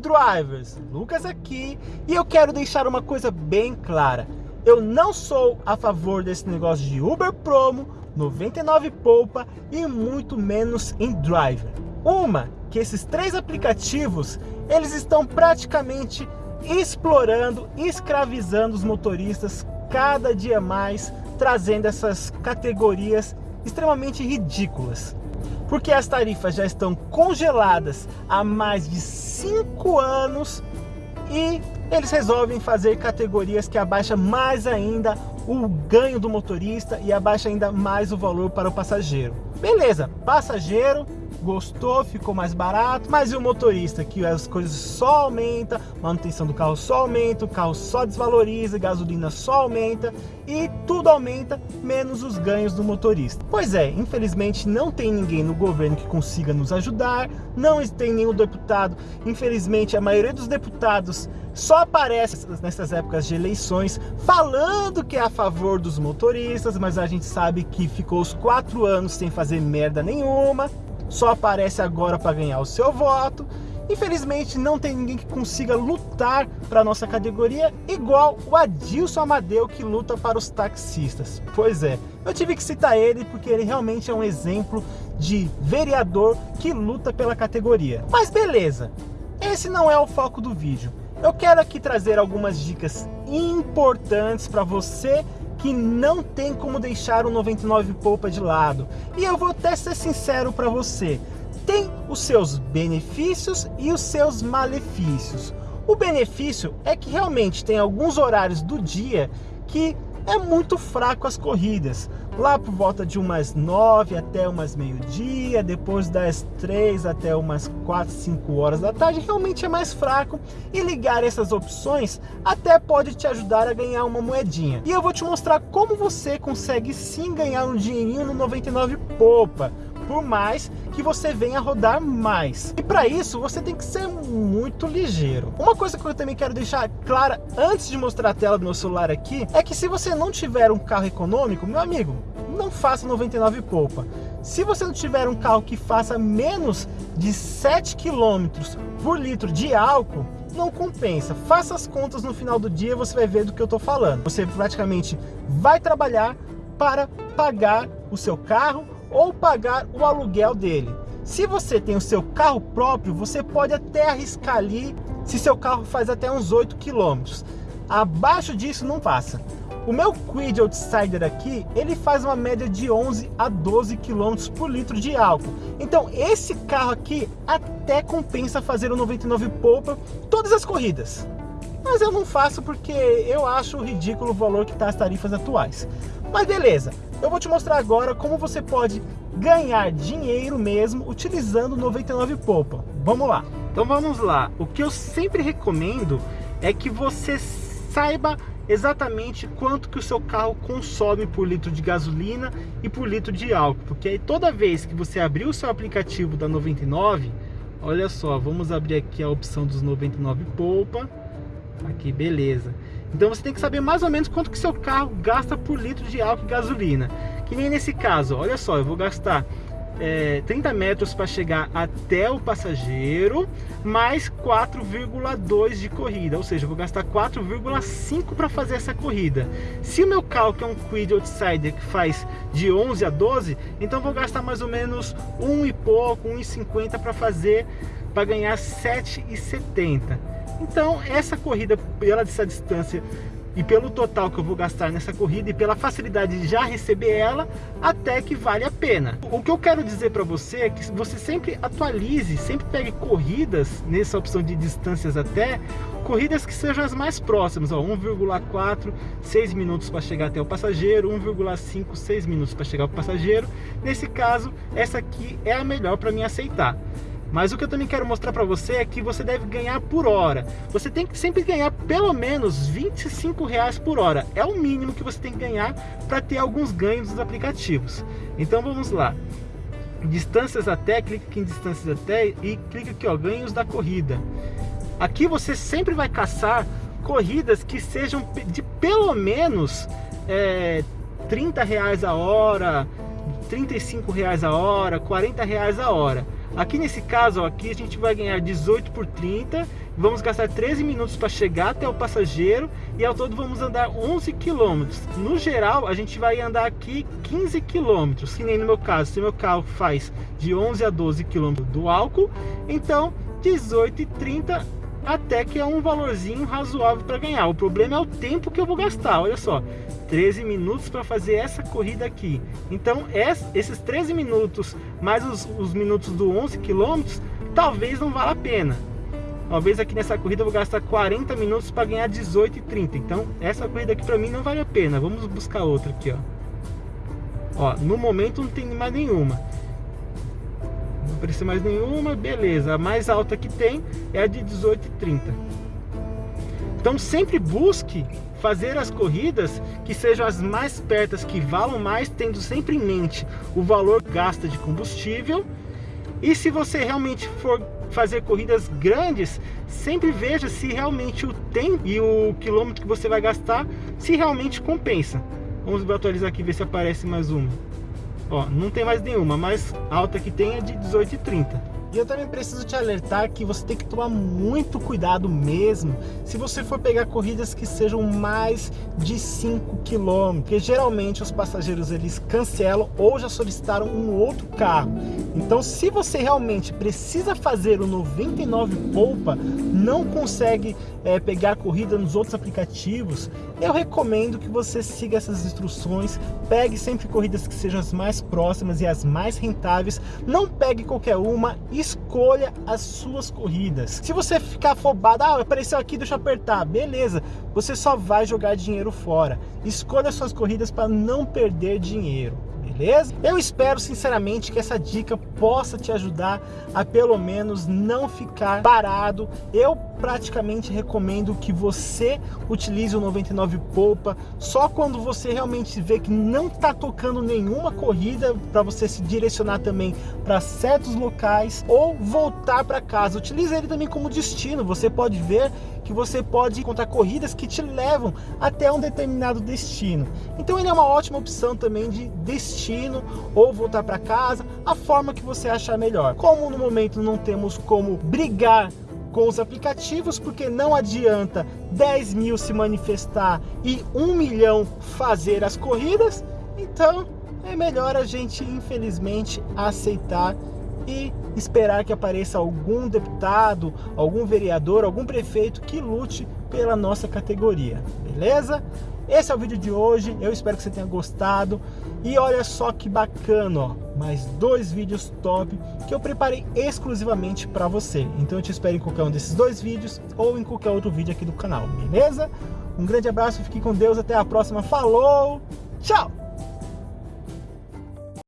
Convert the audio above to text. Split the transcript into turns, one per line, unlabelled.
Drivers, Lucas aqui, e eu quero deixar uma coisa bem clara. Eu não sou a favor desse negócio de Uber Promo, 99 Poupa e muito menos em Driver. Uma, que esses três aplicativos, eles estão praticamente explorando, escravizando os motoristas cada dia mais, trazendo essas categorias extremamente ridículas porque as tarifas já estão congeladas há mais de 5 anos e eles resolvem fazer categorias que abaixam mais ainda o ganho do motorista e abaixa ainda mais o valor para o passageiro. Beleza, passageiro gostou, ficou mais barato, mas e o motorista? Que as coisas só aumenta, manutenção do carro só aumenta, o carro só desvaloriza, gasolina só aumenta e tudo aumenta, menos os ganhos do motorista. Pois é, infelizmente não tem ninguém no governo que consiga nos ajudar, não tem nenhum deputado, infelizmente a maioria dos deputados só aparece nessas épocas de eleições falando que é a favor dos motoristas, mas a gente sabe que ficou os quatro anos sem fazer merda nenhuma só aparece agora para ganhar o seu voto. Infelizmente não tem ninguém que consiga lutar para nossa categoria igual o Adilson Amadeu que luta para os taxistas. Pois é, eu tive que citar ele porque ele realmente é um exemplo de vereador que luta pela categoria. Mas beleza, esse não é o foco do vídeo. Eu quero aqui trazer algumas dicas importantes para você que não tem como deixar o 99 polpa de lado. E eu vou até ser sincero para você, tem os seus benefícios e os seus malefícios. O benefício é que realmente tem alguns horários do dia que é muito fraco as corridas. Lá por volta de umas 9 até umas meio-dia, depois das 3 até umas 4, 5 horas da tarde, realmente é mais fraco. E ligar essas opções até pode te ajudar a ganhar uma moedinha. E eu vou te mostrar como você consegue sim ganhar um dinheirinho no 99 Popa por mais que você venha rodar mais. E para isso, você tem que ser muito ligeiro. Uma coisa que eu também quero deixar clara antes de mostrar a tela do meu celular aqui, é que se você não tiver um carro econômico, meu amigo, não faça 99 polpa. Se você não tiver um carro que faça menos de 7 km por litro de álcool, não compensa. Faça as contas no final do dia, você vai ver do que eu estou falando. Você praticamente vai trabalhar para pagar o seu carro ou pagar o aluguel dele. Se você tem o seu carro próprio, você pode até arriscar ali se seu carro faz até uns 8 km. Abaixo disso não passa. O meu Quid Outsider aqui, ele faz uma média de 11 a 12 km por litro de álcool. Então esse carro aqui até compensa fazer o 99 polpa todas as corridas. Mas eu não faço porque eu acho ridículo o valor que está as tarifas atuais. Mas beleza, eu vou te mostrar agora como você pode ganhar dinheiro mesmo utilizando 99 Poupa. Vamos lá. Então vamos lá. O que eu sempre recomendo é que você saiba exatamente quanto que o seu carro consome por litro de gasolina e por litro de álcool. Porque aí toda vez que você abrir o seu aplicativo da 99, olha só, vamos abrir aqui a opção dos 99 Poupa. Aqui, beleza. Então você tem que saber mais ou menos quanto que seu carro gasta por litro de álcool e gasolina. Que nem nesse caso, olha só, eu vou gastar é, 30 metros para chegar até o passageiro, mais 4,2 de corrida, ou seja, vou gastar 4,5 para fazer essa corrida. Se o meu carro que é um Quid Outsider que faz de 11 a 12, então vou gastar mais ou menos um e pouco, 1,50 para fazer, para ganhar 7,70. Então, essa corrida, pela essa distância e pelo total que eu vou gastar nessa corrida e pela facilidade de já receber ela, até que vale a pena. O que eu quero dizer para você é que você sempre atualize, sempre pegue corridas nessa opção de distâncias até, corridas que sejam as mais próximas, 1,4, 6 minutos para chegar até o passageiro, 1,5, 6 minutos para chegar ao passageiro. Nesse caso, essa aqui é a melhor para mim aceitar. Mas o que eu também quero mostrar para você é que você deve ganhar por hora. Você tem que sempre ganhar pelo menos 25 reais por hora. É o mínimo que você tem que ganhar para ter alguns ganhos dos aplicativos. Então vamos lá. Distâncias até, clica aqui em distâncias até e clica aqui ó, ganhos da corrida. Aqui você sempre vai caçar corridas que sejam de pelo menos é, 30 reais a hora, 35 reais a hora, 40 reais a hora. Aqui nesse caso, ó, aqui a gente vai ganhar 18 por 30, vamos gastar 13 minutos para chegar até o passageiro e ao todo vamos andar 11 quilômetros. No geral, a gente vai andar aqui 15 quilômetros, que nem no meu caso, se meu carro faz de 11 a 12 quilômetros do álcool, então 18 e 30 até que é um valorzinho razoável para ganhar. O problema é o tempo que eu vou gastar, olha só. 13 minutos para fazer essa corrida aqui. Então, esses 13 minutos, mais os, os minutos do 11 quilômetros, talvez não valha a pena. Talvez aqui nessa corrida eu vou gastar 40 minutos para ganhar 18 e 30. Então, essa corrida aqui para mim não vale a pena. Vamos buscar outra aqui, ó. Ó, no momento não tem mais nenhuma. Não apareceu mais nenhuma, beleza. A mais alta que tem é a de 18 e 30. Então, sempre busque fazer as corridas que sejam as mais pertas, que valam mais, tendo sempre em mente o valor gasto de combustível. E se você realmente for fazer corridas grandes, sempre veja se realmente o tempo e o quilômetro que você vai gastar, se realmente compensa. Vamos atualizar aqui, ver se aparece mais uma. Ó, não tem mais nenhuma, mais alta que tem é de 18,30. E eu também preciso te alertar que você tem que tomar muito cuidado mesmo se você for pegar corridas que sejam mais de 5 km, porque geralmente os passageiros eles cancelam ou já solicitaram um outro carro. Então se você realmente precisa fazer o 99 polpa, não consegue é, pegar corrida nos outros aplicativos, eu recomendo que você siga essas instruções, pegue sempre corridas que sejam as mais próximas e as mais rentáveis, não pegue qualquer uma e escolha as suas corridas. Se você ficar afobado, ah, apareceu aqui, deixa eu apertar, beleza, você só vai jogar dinheiro fora. Escolha suas corridas para não perder dinheiro beleza? Eu espero sinceramente que essa dica possa te ajudar a pelo menos não ficar parado. Eu praticamente recomendo que você utilize o 99 Poupa só quando você realmente vê que não está tocando nenhuma corrida para você se direcionar também para certos locais ou voltar para casa. Utilize ele também como destino. Você pode ver que você pode encontrar corridas que te levam até um determinado destino. Então ele é uma ótima opção também de destino ou voltar para casa, a forma que você achar melhor. Como no momento não temos como brigar com os aplicativos, porque não adianta 10 mil se manifestar e 1 milhão fazer as corridas, então é melhor a gente, infelizmente, aceitar e esperar que apareça algum deputado, algum vereador, algum prefeito que lute pela nossa categoria, beleza? Esse é o vídeo de hoje, eu espero que você tenha gostado. E olha só que bacana, ó, mais dois vídeos top que eu preparei exclusivamente para você. Então eu te espero em qualquer um desses dois vídeos ou em qualquer outro vídeo aqui do canal, beleza? Um grande abraço, fique com Deus, até a próxima, falou, tchau!